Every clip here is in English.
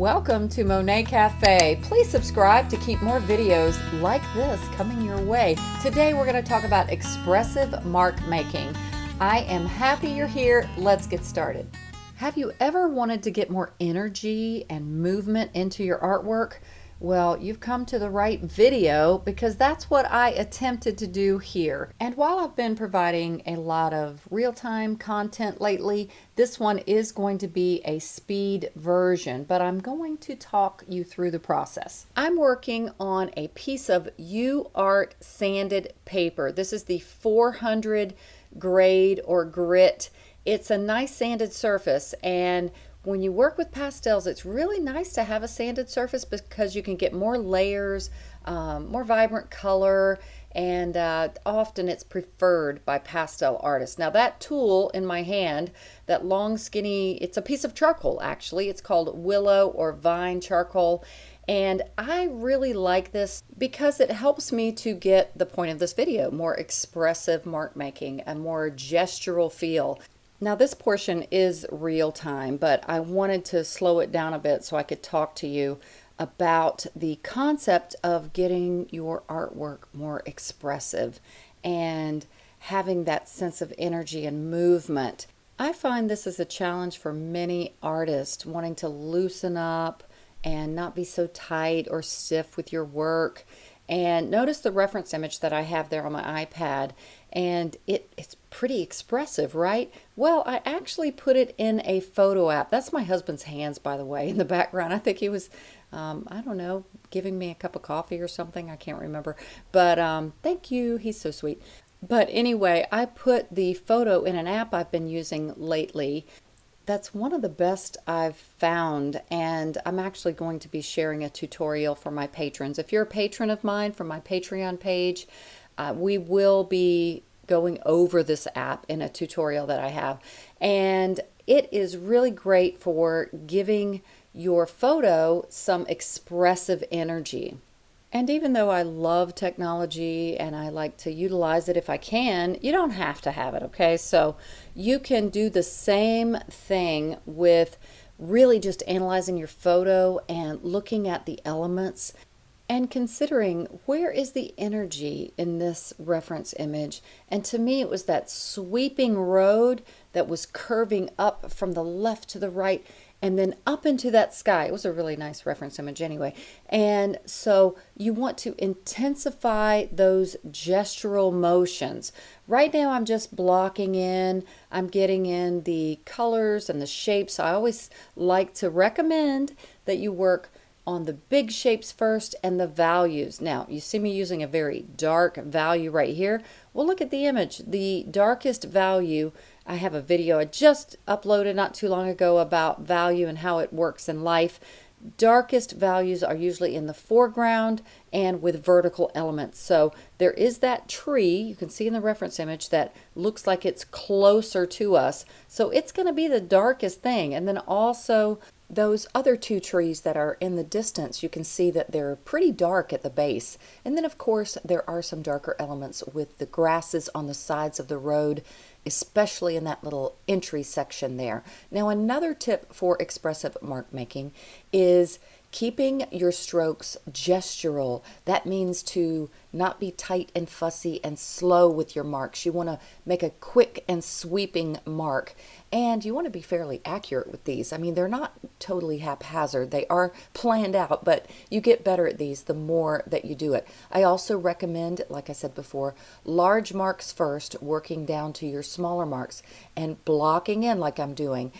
Welcome to Monet Cafe. Please subscribe to keep more videos like this coming your way. Today we're going to talk about expressive mark making. I am happy you're here. Let's get started. Have you ever wanted to get more energy and movement into your artwork? Well, you've come to the right video because that's what I attempted to do here. And while I've been providing a lot of real-time content lately, this one is going to be a speed version, but I'm going to talk you through the process. I'm working on a piece of UArt sanded paper. This is the 400 grade or grit. It's a nice sanded surface and when you work with pastels, it's really nice to have a sanded surface because you can get more layers, um, more vibrant color, and uh, often it's preferred by pastel artists. Now that tool in my hand, that long skinny, it's a piece of charcoal actually. It's called willow or vine charcoal. And I really like this because it helps me to get the point of this video, more expressive mark making, a more gestural feel. Now this portion is real time, but I wanted to slow it down a bit so I could talk to you about the concept of getting your artwork more expressive and having that sense of energy and movement. I find this is a challenge for many artists wanting to loosen up and not be so tight or stiff with your work. And notice the reference image that I have there on my iPad and it, it's pretty expressive, right? Well, I actually put it in a photo app. That's my husband's hands, by the way, in the background. I think he was, um, I don't know, giving me a cup of coffee or something. I can't remember. But um, thank you. He's so sweet. But anyway, I put the photo in an app I've been using lately. That's one of the best I've found, and I'm actually going to be sharing a tutorial for my patrons. If you're a patron of mine from my Patreon page, uh, we will be going over this app in a tutorial that I have. And it is really great for giving your photo some expressive energy. And even though I love technology and I like to utilize it if I can, you don't have to have it, okay? So you can do the same thing with really just analyzing your photo and looking at the elements and considering where is the energy in this reference image. And to me, it was that sweeping road that was curving up from the left to the right and then up into that sky. It was a really nice reference image anyway. And so you want to intensify those gestural motions. Right now I'm just blocking in, I'm getting in the colors and the shapes. I always like to recommend that you work on the big shapes first and the values. Now, you see me using a very dark value right here. Well, look at the image. The darkest value, I have a video I just uploaded not too long ago about value and how it works in life. Darkest values are usually in the foreground and with vertical elements. So there is that tree, you can see in the reference image, that looks like it's closer to us. So it's going to be the darkest thing. And then also those other two trees that are in the distance, you can see that they're pretty dark at the base. And then of course, there are some darker elements with the grasses on the sides of the road, especially in that little entry section there. Now, another tip for expressive mark making is Keeping your strokes gestural, that means to not be tight and fussy and slow with your marks. You want to make a quick and sweeping mark and you want to be fairly accurate with these. I mean, they're not totally haphazard. They are planned out, but you get better at these the more that you do it. I also recommend, like I said before, large marks first, working down to your smaller marks and blocking in like I'm doing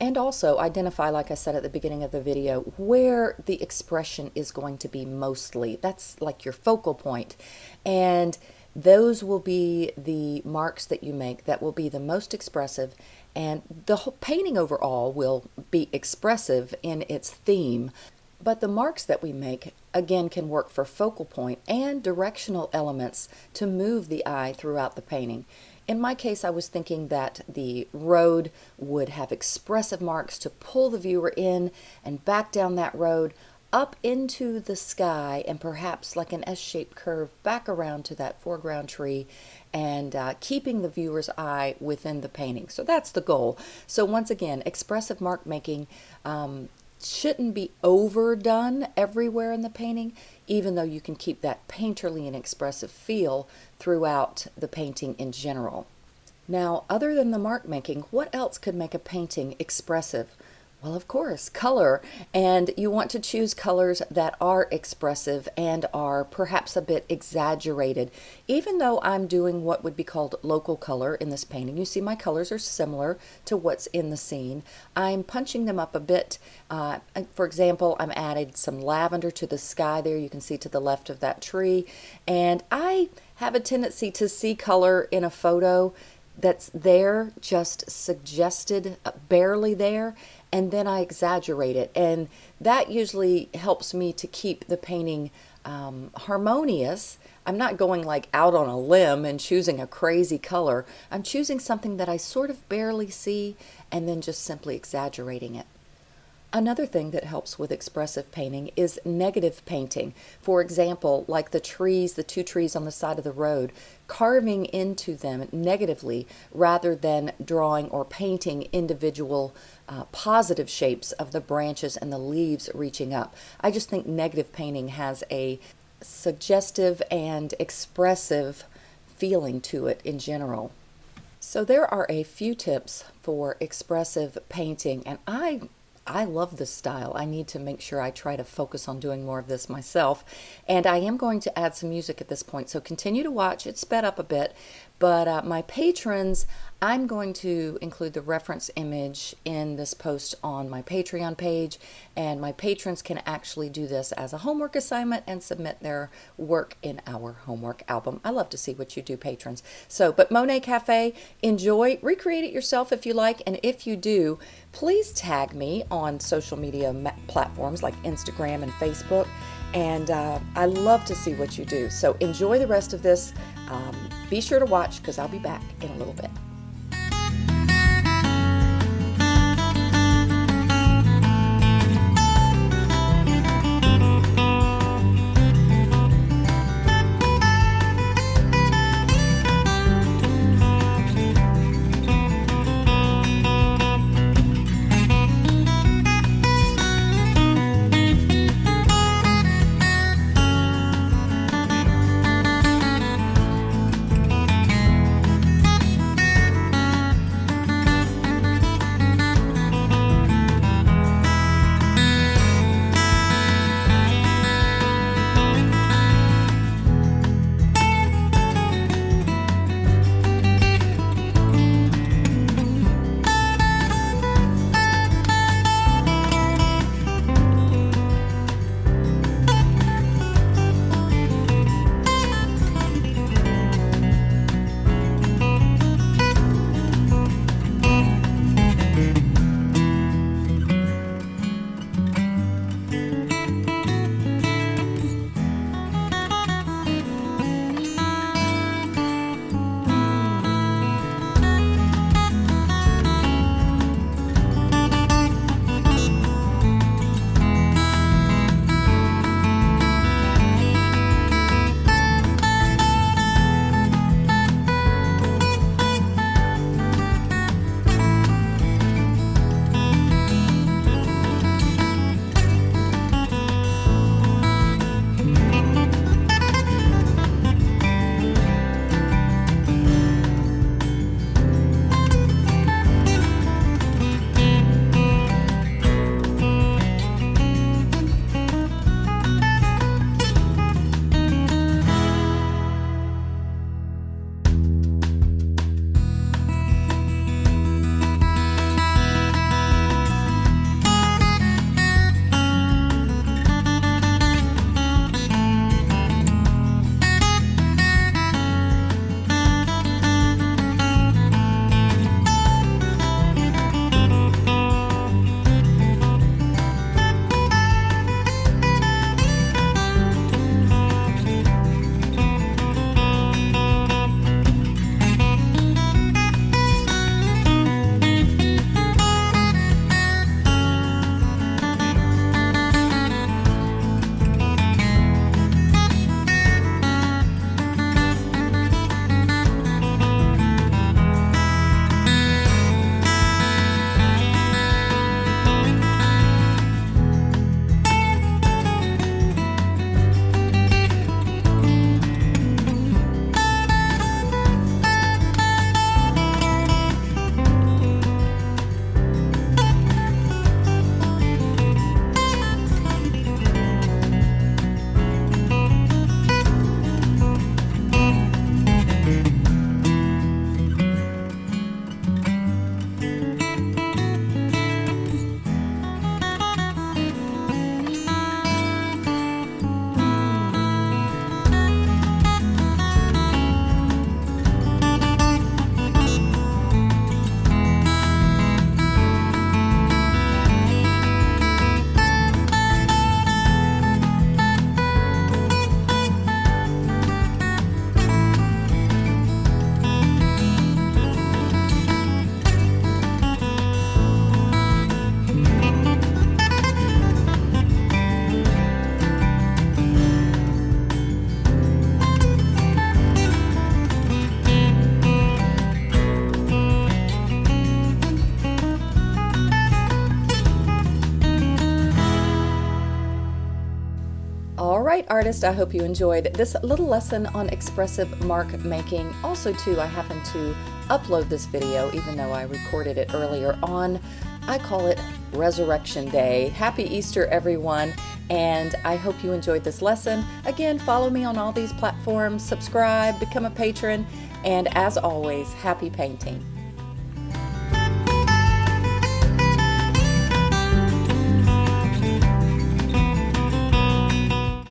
and also identify, like I said at the beginning of the video, where the expression is going to be mostly. That's like your focal point. And those will be the marks that you make that will be the most expressive and the whole painting overall will be expressive in its theme but the marks that we make again can work for focal point and directional elements to move the eye throughout the painting in my case, I was thinking that the road would have expressive marks to pull the viewer in and back down that road up into the sky and perhaps like an S-shaped curve back around to that foreground tree and uh, keeping the viewer's eye within the painting. So that's the goal. So once again, expressive mark making um, shouldn't be overdone everywhere in the painting, even though you can keep that painterly and expressive feel throughout the painting in general. Now, other than the mark making, what else could make a painting expressive? Well, of course, color. And you want to choose colors that are expressive and are perhaps a bit exaggerated. Even though I'm doing what would be called local color in this painting, you see my colors are similar to what's in the scene. I'm punching them up a bit. Uh, for example, I'm added some lavender to the sky there. You can see to the left of that tree. And I have a tendency to see color in a photo that's there, just suggested, uh, barely there, and then I exaggerate it. And that usually helps me to keep the painting um, harmonious. I'm not going like out on a limb and choosing a crazy color. I'm choosing something that I sort of barely see and then just simply exaggerating it. Another thing that helps with expressive painting is negative painting. For example, like the trees, the two trees on the side of the road, carving into them negatively rather than drawing or painting individual uh, positive shapes of the branches and the leaves reaching up. I just think negative painting has a suggestive and expressive feeling to it in general. So there are a few tips for expressive painting and I I love this style. I need to make sure I try to focus on doing more of this myself. And I am going to add some music at this point. So continue to watch. It's sped up a bit. But uh, my patrons, I'm going to include the reference image in this post on my Patreon page. And my patrons can actually do this as a homework assignment and submit their work in our homework album. I love to see what you do, patrons. So, but Monet Cafe, enjoy. Recreate it yourself if you like. And if you do, please tag me on social media platforms like Instagram and Facebook. And uh, I love to see what you do. So enjoy the rest of this. Um, be sure to watch because I'll be back in a little bit. Artist, I hope you enjoyed this little lesson on expressive mark making. Also too, I happen to upload this video, even though I recorded it earlier on, I call it Resurrection Day. Happy Easter, everyone, and I hope you enjoyed this lesson. Again, follow me on all these platforms, subscribe, become a patron, and as always, happy painting.